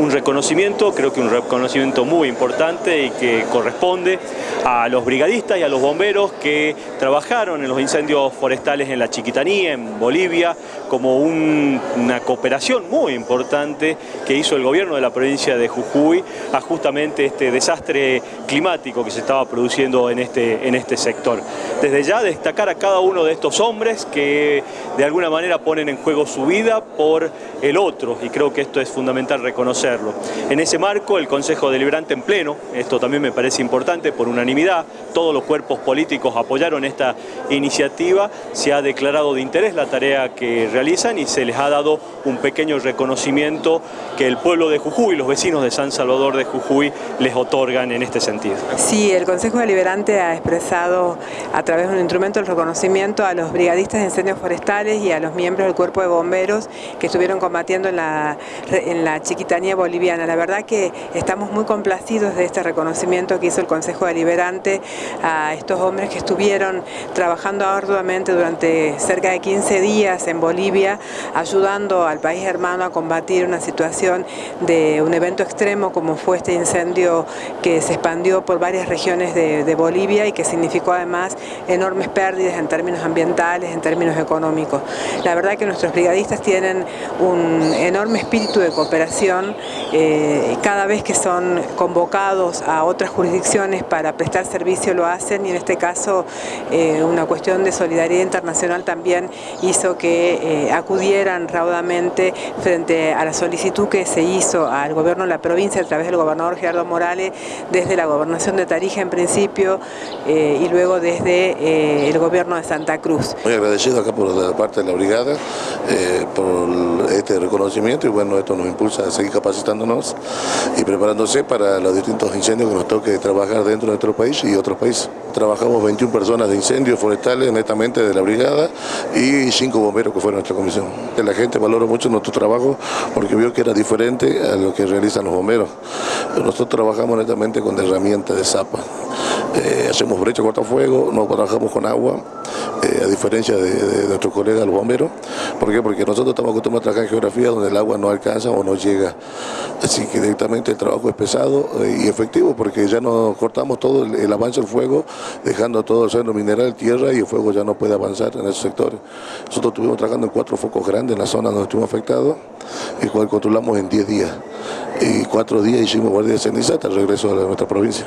un reconocimiento, creo que un reconocimiento muy importante y que corresponde a los brigadistas y a los bomberos que trabajaron en los incendios forestales en la Chiquitanía, en Bolivia, como una cooperación muy importante que hizo el gobierno de la provincia de Jujuy a justamente este desastre climático que se estaba produciendo en este, en este sector. Desde ya destacar a cada uno de estos hombres que de alguna manera ponen en juego su vida por el otro y creo que esto es fundamental En ese marco el Consejo Deliberante en pleno, esto también me parece importante por unanimidad, todos los cuerpos políticos apoyaron esta iniciativa, se ha declarado de interés la tarea que realizan y se les ha dado un pequeño reconocimiento que el pueblo de Jujuy, los vecinos de San Salvador de Jujuy les otorgan en este sentido. Sí, el Consejo Deliberante ha expresado a través de un instrumento el reconocimiento a los brigadistas de incendios forestales y a los miembros del cuerpo de bomberos que estuvieron combatiendo en la, en la chiquitanía boliviana. La verdad que estamos muy complacidos de este reconocimiento que hizo el Consejo Deliberante a estos hombres que estuvieron trabajando arduamente durante cerca de 15 días en Bolivia, ayudando al país hermano a combatir una situación de un evento extremo como fue este incendio que se expandió por varias regiones de, de Bolivia y que significó además enormes pérdidas en términos ambientales, en términos económicos. La verdad que nuestros brigadistas tienen un enorme espíritu de cooperación eh, cada vez que son convocados a otras jurisdicciones para prestar servicio lo hacen y en este caso eh, una cuestión de solidaridad internacional también hizo que eh, acudieran raudamente frente a la solicitud que se hizo al gobierno de la provincia a través del gobernador Gerardo Morales desde la gobernación de Tarija en principio y luego desde el gobierno de Santa Cruz. Muy agradecido acá por la parte de la brigada por este reconocimiento y bueno, esto nos impulsa a seguir capacitándonos y preparándose para los distintos incendios que nos toque trabajar dentro de nuestro país y otros países. Trabajamos 21 personas de incendios forestales netamente de la brigada y 5 bomberos que fue nuestra comisión. La gente valora mucho nuestro trabajo porque vio que era diferente a lo que realizan los bomberos. Nosotros trabajamos netamente con herramientas de zapa. Eh, hacemos brecha cortafuego, no trabajamos con agua, eh, a diferencia de, nuestros colegas los bomberos. ¿Por qué? Porque nosotros estamos acostumbrados a trabajar en geografía donde el agua no alcanza o no llega. Así que directamente el trabajo es pesado eh, y efectivo porque ya nos cortamos todo el, avance del fuego, dejando todo el suelo mineral, tierra y el fuego ya no puede avanzar en esos sectores. Nosotros estuvimos trabajando en cuatro focos grandes en la zona donde estuvimos afectados, el cual controlamos en 10 días. Y cuatro días hicimos guardia de ceniza hasta el regreso a nuestra provincia.